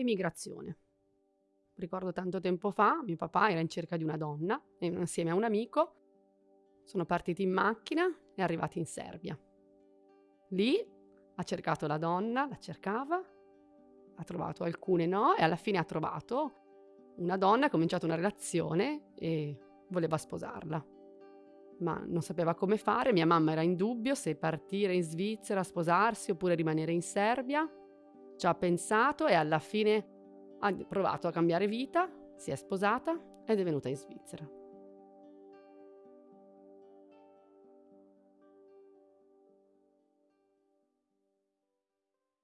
emigrazione. Ricordo tanto tempo fa, mio papà era in cerca di una donna e insieme a un amico sono partiti in macchina e arrivati in Serbia. Lì ha cercato la donna, la cercava, ha trovato alcune no e alla fine ha trovato una donna, ha cominciato una relazione e voleva sposarla. Ma non sapeva come fare, mia mamma era in dubbio se partire in Svizzera, sposarsi oppure rimanere in Serbia. Ci ha pensato e alla fine ha provato a cambiare vita, si è sposata ed è venuta in Svizzera.